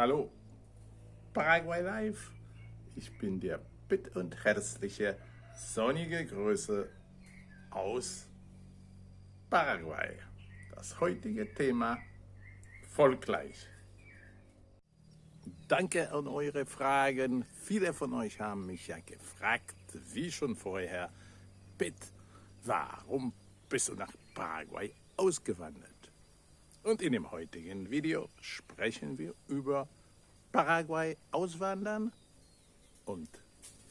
Hallo, Paraguay Live. Ich bin der bitt und herzliche, sonnige Grüße aus Paraguay. Das heutige Thema folglich. Danke an eure Fragen. Viele von euch haben mich ja gefragt, wie schon vorher, Pitt, warum bist du nach Paraguay ausgewandert? Und in dem heutigen Video sprechen wir über Paraguay auswandern und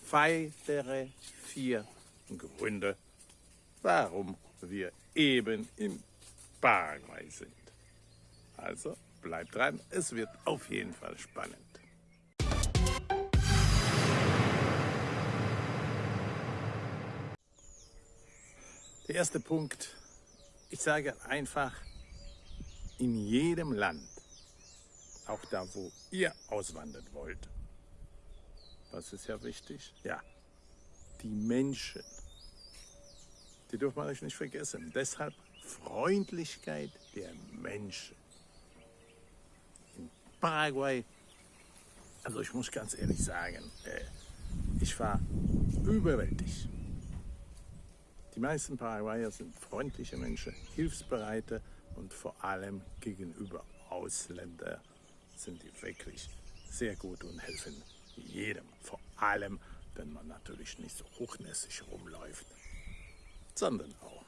weitere vier Gründe, warum wir eben in Paraguay sind. Also bleibt dran, es wird auf jeden Fall spannend. Der erste Punkt, ich sage einfach, in jedem Land, auch da, wo ihr auswandern wollt, was ist ja wichtig? Ja, die Menschen, die dürfen wir euch nicht vergessen. Deshalb Freundlichkeit der Menschen. In Paraguay, also ich muss ganz ehrlich sagen, äh, ich war überwältigt. Die meisten Paraguayer sind freundliche Menschen, hilfsbereite und vor allem gegenüber Ausländern sind die wirklich sehr gut und helfen jedem. Vor allem, wenn man natürlich nicht so hochnässig rumläuft, sondern auch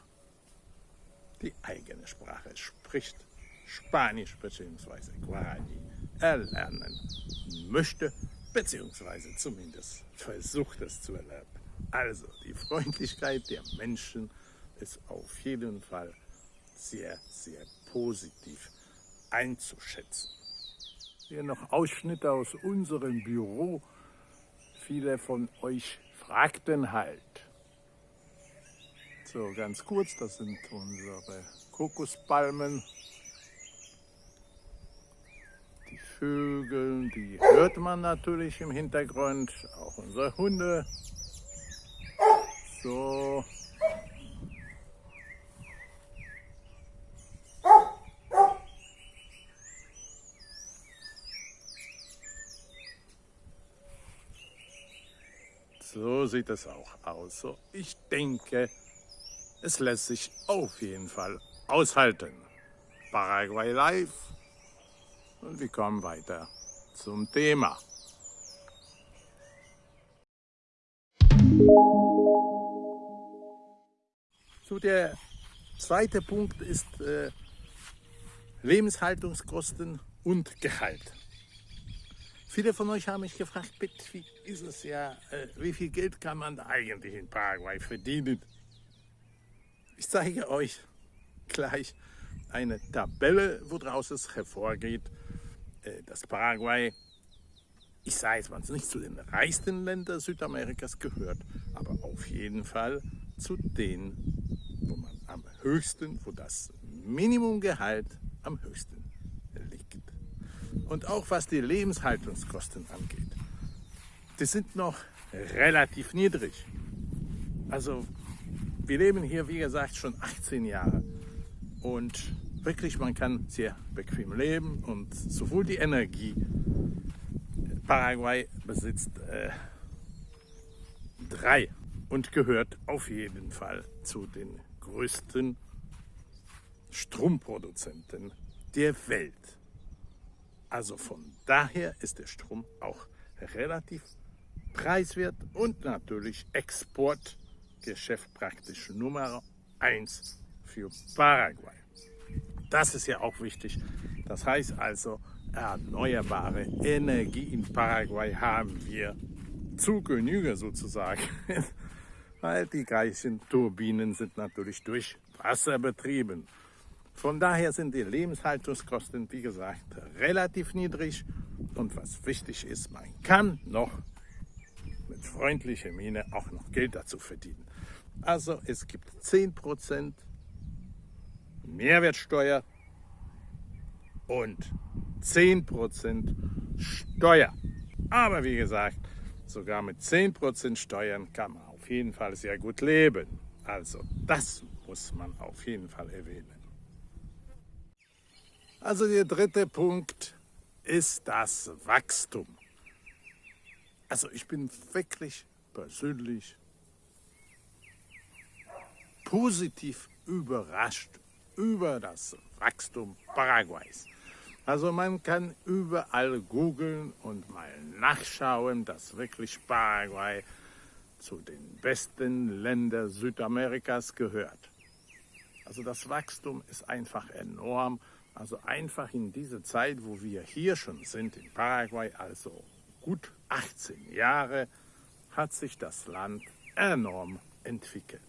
die eigene Sprache spricht, Spanisch bzw. Guarani erlernen möchte, beziehungsweise zumindest versucht es zu erlernen. Also die Freundlichkeit der Menschen ist auf jeden Fall sehr, sehr positiv einzuschätzen. Hier noch Ausschnitte aus unserem Büro. Viele von euch fragten halt. So, ganz kurz, das sind unsere Kokospalmen. Die Vögel, die hört man natürlich im Hintergrund. Auch unsere Hunde. So, So sieht es auch aus. So, ich denke, es lässt sich auf jeden Fall aushalten. Paraguay Live und wir kommen weiter zum Thema. So, der zweite Punkt ist äh, Lebenshaltungskosten und Gehalt. Viele von euch haben mich gefragt, bitte, wie ist es ja, äh, wie viel Geld kann man eigentlich in Paraguay verdienen? Ich zeige euch gleich eine Tabelle, woraus es hervorgeht, äh, dass Paraguay, ich sage jetzt mal nicht zu den reichsten Ländern Südamerikas gehört, aber auf jeden Fall zu denen, wo man am höchsten, wo das Minimumgehalt am höchsten und auch was die Lebenshaltungskosten angeht. Die sind noch relativ niedrig. Also wir leben hier, wie gesagt, schon 18 Jahre und wirklich, man kann sehr bequem leben und sowohl die Energie, Paraguay besitzt äh, drei und gehört auf jeden Fall zu den größten Stromproduzenten der Welt. Also von daher ist der Strom auch relativ preiswert und natürlich Exportgeschäft praktisch Nummer 1 für Paraguay. Das ist ja auch wichtig. Das heißt also, erneuerbare Energie in Paraguay haben wir zu Genüge sozusagen. Weil die gleichen Turbinen sind natürlich durch Wasser betrieben. Von daher sind die Lebenshaltungskosten, wie gesagt, relativ niedrig. Und was wichtig ist, man kann noch mit freundlicher Miene auch noch Geld dazu verdienen. Also es gibt 10% Mehrwertsteuer und 10% Steuer. Aber wie gesagt, sogar mit 10% Steuern kann man auf jeden Fall sehr gut leben. Also das muss man auf jeden Fall erwähnen. Also der dritte Punkt ist das Wachstum. Also ich bin wirklich persönlich positiv überrascht über das Wachstum Paraguays. Also man kann überall googeln und mal nachschauen, dass wirklich Paraguay zu den besten Ländern Südamerikas gehört. Also das Wachstum ist einfach enorm. Also einfach in dieser Zeit, wo wir hier schon sind, in Paraguay, also gut 18 Jahre, hat sich das Land enorm entwickelt.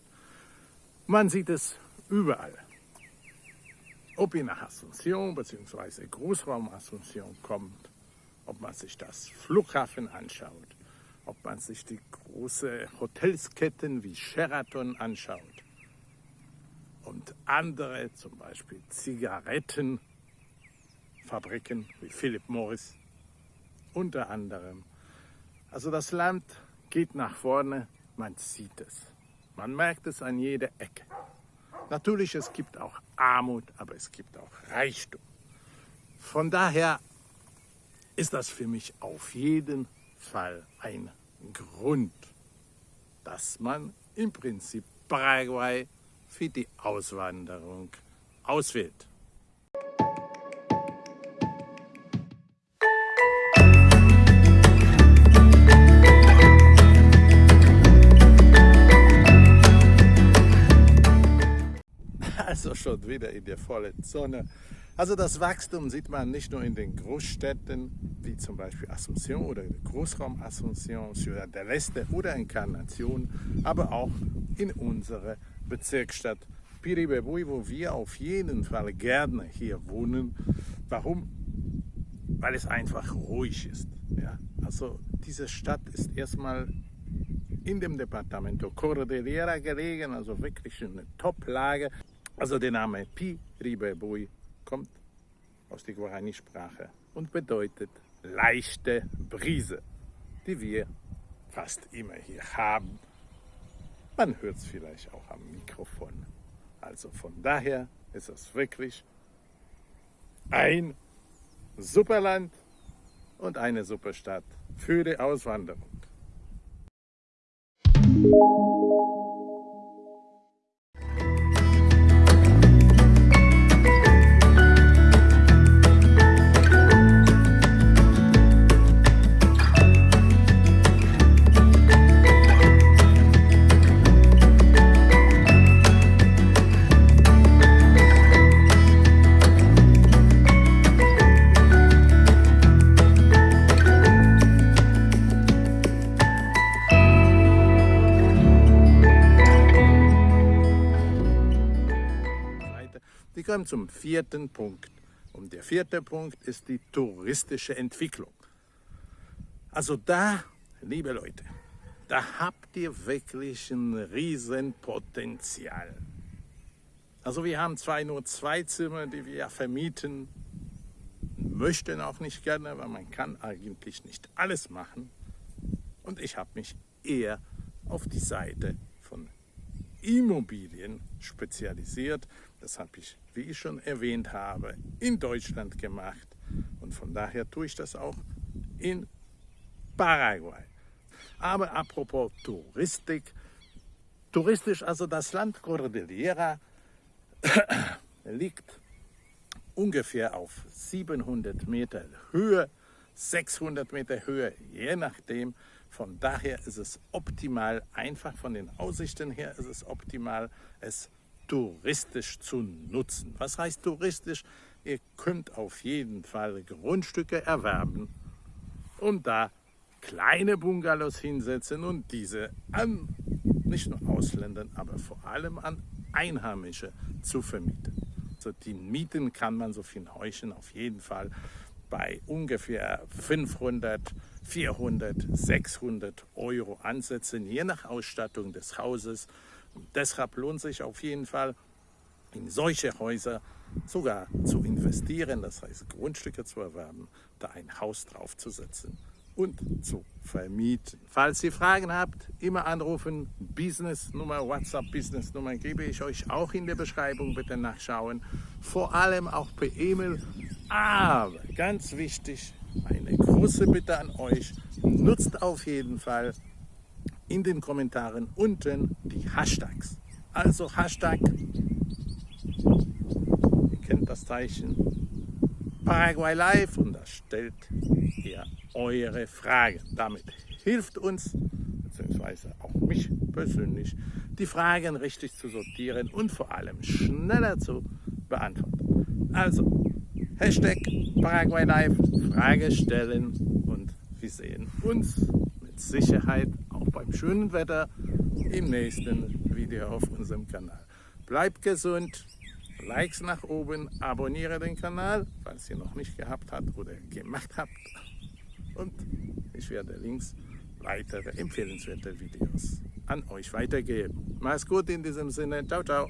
Man sieht es überall. Ob ihr nach Asunción bzw. Großraum Asunción kommt, ob man sich das Flughafen anschaut, ob man sich die großen Hotelsketten wie Sheraton anschaut und andere, zum Beispiel Zigarettenfabriken wie Philip Morris, unter anderem. Also das Land geht nach vorne, man sieht es. Man merkt es an jeder Ecke. Natürlich, es gibt auch Armut, aber es gibt auch Reichtum. Von daher ist das für mich auf jeden Fall ein Grund, dass man im Prinzip Paraguay für die Auswanderung auswählt. Also schon wieder in der vollen Sonne. Also das Wachstum sieht man nicht nur in den Großstädten, wie zum Beispiel Asunción oder Großraum Asunción, Ciudad del Este oder Encarnación, aber auch in unserer Bezirksstadt Piribebui, wo wir auf jeden Fall gerne hier wohnen. Warum? Weil es einfach ruhig ist. Ja? Also diese Stadt ist erstmal in dem Departamento Cordillera gelegen, also wirklich eine Top-Lage. Also der Name Piribebui kommt aus der Guarani-Sprache und bedeutet leichte Brise, die wir fast immer hier haben. Man hört es vielleicht auch am Mikrofon. Also von daher ist es wirklich ein Superland und eine Superstadt für die Auswanderung. Wir kommen zum vierten Punkt. Und der vierte Punkt ist die touristische Entwicklung. Also da, liebe Leute, da habt ihr wirklich ein Riesenpotenzial. Also wir haben zwar nur zwei Zimmer, die wir vermieten, möchten auch nicht gerne, weil man kann eigentlich nicht alles machen. Und ich habe mich eher auf die Seite von Immobilien spezialisiert. Das habe ich, wie ich schon erwähnt habe, in Deutschland gemacht. Und von daher tue ich das auch in Paraguay. Aber apropos Touristik, touristisch, also das Land Cordillera liegt ungefähr auf 700 Meter Höhe, 600 Meter Höhe, je nachdem, von daher ist es optimal, einfach von den Aussichten her ist es optimal, es touristisch zu nutzen. Was heißt touristisch? Ihr könnt auf jeden Fall Grundstücke erwerben und da kleine Bungalows hinsetzen und diese an nicht nur Ausländern, aber vor allem an Einheimische zu vermieten. Also die Mieten kann man so viel Häuschen auf jeden Fall bei ungefähr 500, 400, 600 Euro ansetzen, je nach Ausstattung des Hauses. Und deshalb lohnt sich auf jeden Fall, in solche Häuser sogar zu investieren, das heißt Grundstücke zu erwerben, da ein Haus draufzusetzen und zu vermieten. Falls ihr Fragen habt, immer anrufen. Business-Nummer, WhatsApp-Business-Nummer gebe ich euch auch in der Beschreibung. Bitte nachschauen. Vor allem auch per E-Mail. Aber ganz wichtig, eine große Bitte an euch, nutzt auf jeden Fall in den Kommentaren unten die Hashtags. Also Hashtag, ihr kennt das Zeichen, Paraguay Live und da stellt ihr eure Fragen. Damit hilft uns, beziehungsweise auch mich persönlich, die Fragen richtig zu sortieren und vor allem schneller zu beantworten. Also, Hashtag Paraguay Live, Frage stellen und wir sehen uns mit Sicherheit schönen Wetter im nächsten Video auf unserem Kanal. Bleibt gesund, Likes nach oben, abonniere den Kanal, falls ihr noch nicht gehabt habt oder gemacht habt. Und ich werde links weitere empfehlenswerte Videos an euch weitergeben. Mach's gut in diesem Sinne. Ciao, ciao.